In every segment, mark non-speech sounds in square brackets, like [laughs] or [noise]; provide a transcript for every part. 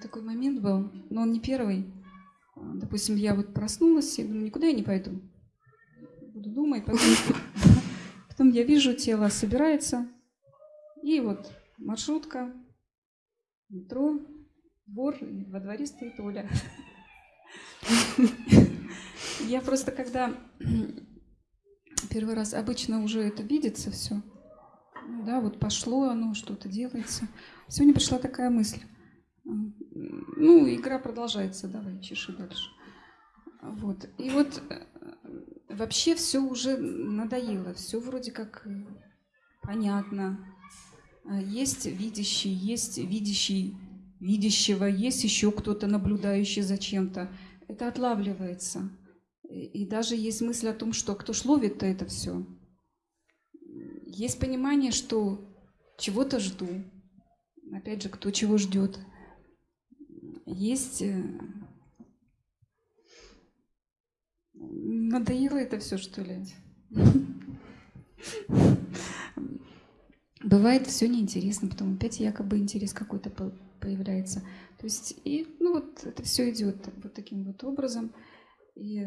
такой момент был, но он не первый. Допустим, я вот проснулась и думаю, никуда я не пойду. Буду думать, потом, [laughs] потом я вижу, тело собирается, и вот маршрутка, метро, двор, и во дворе стоит Оля. [laughs] Я просто когда [clears throat] первый раз обычно уже это видится все, ну да, вот пошло оно, что-то делается. Сегодня пришла такая мысль. Ну, игра продолжается, давай, чеши дальше. Вот. И вот э, вообще все уже надоело, все вроде как понятно. Есть видящий, есть видящий видящего, есть еще кто-то наблюдающий за чем-то. Это отлавливается. И даже есть мысль о том, что кто ж ловит-то это все. Есть понимание, что чего-то жду. Опять же, кто чего ждет. Есть... Э, надоело это все, что ли? Бывает все неинтересно, потом опять якобы интерес какой-то появляется. То есть, и, ну вот это все идет вот таким вот образом. И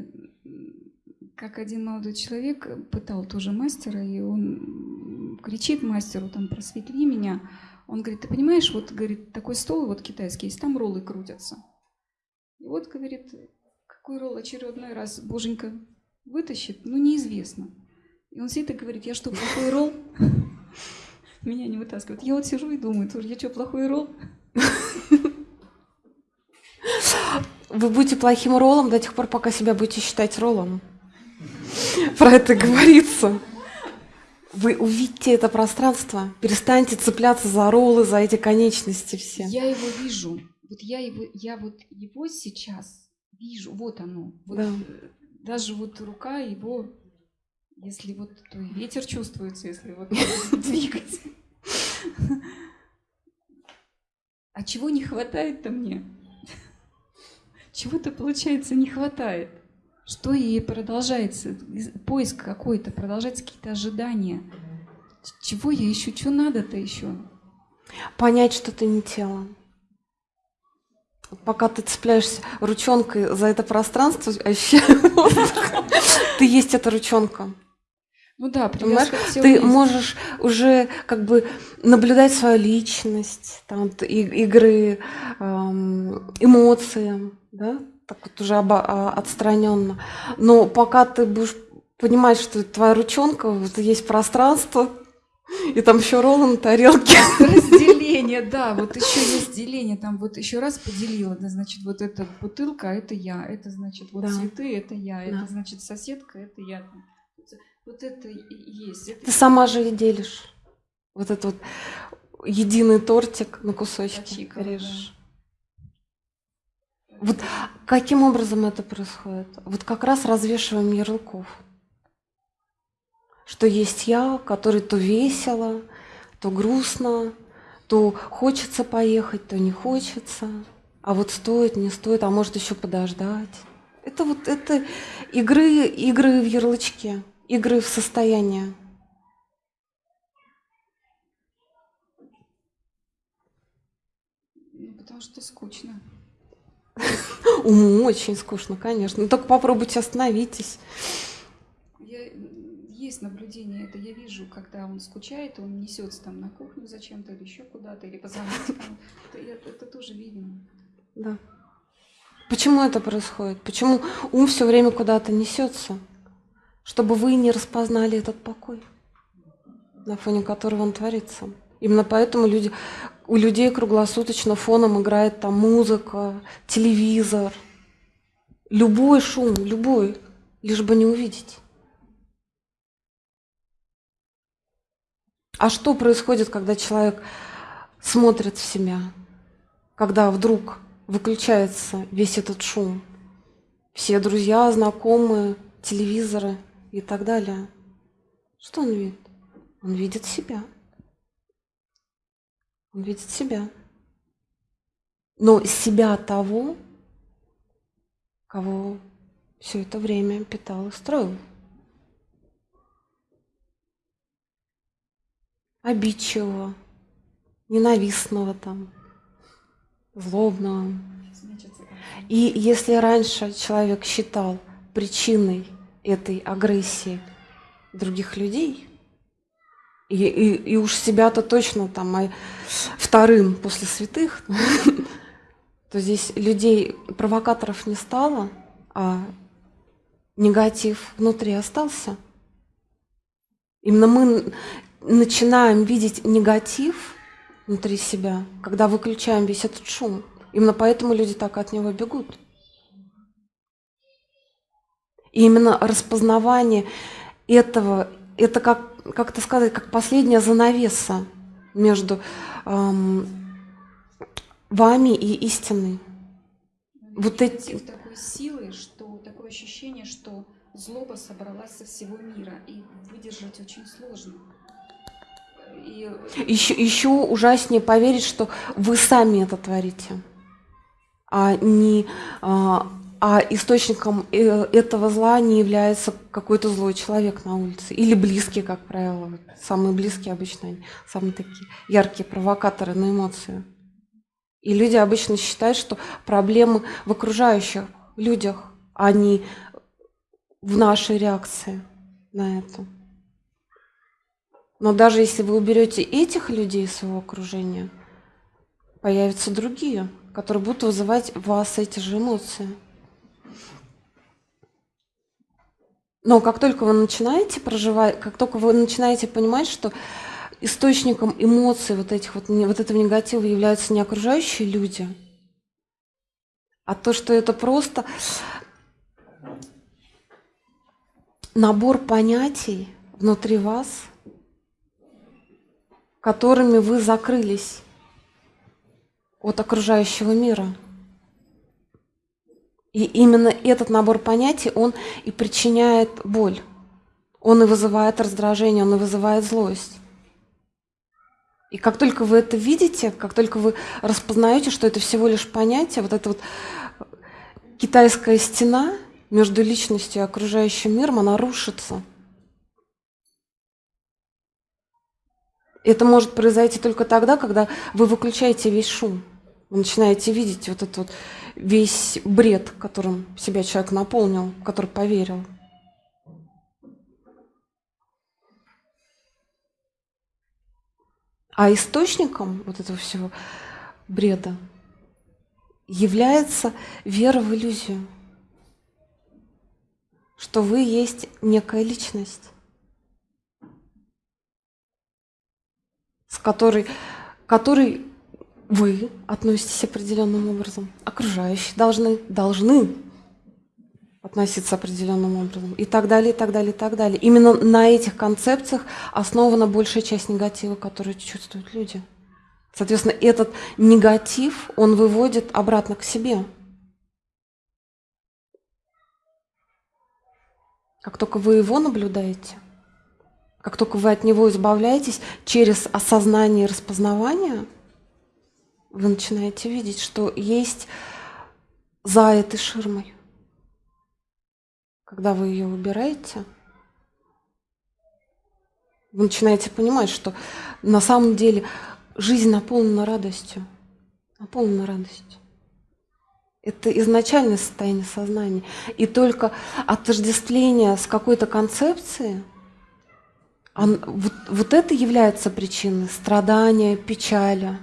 как один молодой человек пытал тоже мастера, и он кричит мастеру, там, просветли меня. Он говорит, ты понимаешь, вот, говорит, такой стол вот китайский есть, там роллы крутятся. И вот, говорит, какой ролл очередной раз боженька вытащит, ну, неизвестно. И он сидит и говорит, я что, плохой ролл? [laughs] Меня не вытаскивают. Я вот сижу и думаю, тоже, я что, плохой ролл? [laughs] Вы будете плохим роллом до тех пор, пока себя будете считать роллом. [laughs] Про это говорится. Вы увидите это пространство, перестаньте цепляться за роллы, за эти конечности все. Я его вижу. Вот я его, я вот его сейчас вижу. Вот оно. Вот да. Даже вот рука его, если вот то и ветер чувствуется, если вот [laughs] [laughs] двигать. А чего не хватает-то мне? [laughs] Чего-то, получается, не хватает. Что ей продолжается? Поиск какой-то, продолжается какие-то ожидания. Чего я ищу? Что надо-то еще? Понять, что ты не тело. Пока ты цепляешься ручонкой за это пространство, [laughs] ты есть эта ручонка. Ну да, понимаешь, ты можешь уже как бы наблюдать свою личность, там, игры, эм, эмоции, да, так вот уже обо, а, отстраненно. Но пока ты будешь понимать, что твоя ручонка, вот есть пространство, и там еще роллы на тарелке. [laughs] Разделение, да, вот еще есть деление, там вот еще раз поделила, да, значит, вот эта бутылка, это я, это значит, вот да. цветы, это я, да. это значит соседка, это я. Вот это и есть. Это... Ты сама же и делишь. Вот этот вот единый тортик на кусочки Почика, режешь. Да. Вот каким образом это происходит? Вот как раз развешиваем ярлыков. Что есть я, который то весело, то грустно, то хочется поехать, то не хочется. А вот стоит, не стоит, а может еще подождать. Это вот это игры, игры в ярлычке игры в состояние. Ну, потому что скучно. Уму очень скучно, конечно. Но ну, только попробуйте остановитесь. Я, есть наблюдение, это я вижу, когда он скучает, он несется там на кухню зачем-то или еще куда-то, или позвонить. Это, это тоже видно. Да. Почему это происходит? Почему ум все время куда-то несется? чтобы вы не распознали этот покой, на фоне которого он творится. Именно поэтому люди, у людей круглосуточно фоном играет там музыка, телевизор, любой шум, любой, лишь бы не увидеть. А что происходит, когда человек смотрит в себя, когда вдруг выключается весь этот шум? Все друзья, знакомые, телевизоры – и так далее. Что он видит? Он видит себя. Видит себя. Но себя того, кого все это время питал и строил. Обидчивого, ненавистного там, злобного. И если раньше человек считал причиной этой агрессии других людей, и, и, и уж себя-то точно там а вторым после святых, [laughs] то здесь людей, провокаторов не стало, а негатив внутри остался. Именно мы начинаем видеть негатив внутри себя, когда выключаем весь этот шум. Именно поэтому люди так от него бегут. И именно распознавание этого, это как, как это сказать, как последняя занавеса между эм, вами и истиной. Вот эти... такой силой, что такое ощущение, что злоба собралась со всего мира, и выдержать очень сложно. И... Еще, еще ужаснее поверить, что вы сами это творите, а не а, а источником э, этого зла не является какой-то злой человек на улице или близкий, как правило, самые близкие обычно они, самые такие яркие провокаторы на эмоции. И люди обычно считают, что проблемы в окружающих людях, а не в нашей реакции на это. Но даже если вы уберете этих людей из своего окружения, появятся другие, которые будут вызывать в вас эти же эмоции. Но как только вы начинаете проживать, как только вы начинаете понимать, что источником эмоций вот, этих вот, вот этого негатива являются не окружающие люди, а то, что это просто набор понятий внутри вас, которыми вы закрылись от окружающего мира. И именно этот набор понятий, он и причиняет боль. Он и вызывает раздражение, он и вызывает злость. И как только вы это видите, как только вы распознаете, что это всего лишь понятие, вот эта вот китайская стена между личностью и окружающим миром, она рушится. Это может произойти только тогда, когда вы выключаете весь шум. Вы начинаете видеть вот этот вот весь бред, которым себя человек наполнил, который поверил. А источником вот этого всего бреда является вера в иллюзию, что вы есть некая личность, с которой, которой вы относитесь определенным образом, окружающие должны, должны относиться определенным образом и так далее, и так далее, и так далее. Именно на этих концепциях основана большая часть негатива, который чувствуют люди. Соответственно, этот негатив, он выводит обратно к себе. Как только вы его наблюдаете, как только вы от него избавляетесь через осознание и распознавание, вы начинаете видеть, что есть за этой ширмой когда вы ее выбираете, вы начинаете понимать, что на самом деле жизнь наполнена радостью. Наполнена радостью. Это изначальное состояние сознания. И только отождествление с какой-то концепцией, он, вот, вот это является причиной страдания, печали.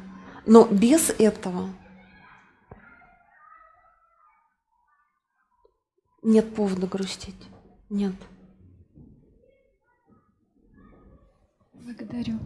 Но без этого нет повода грустить. Нет. Благодарю.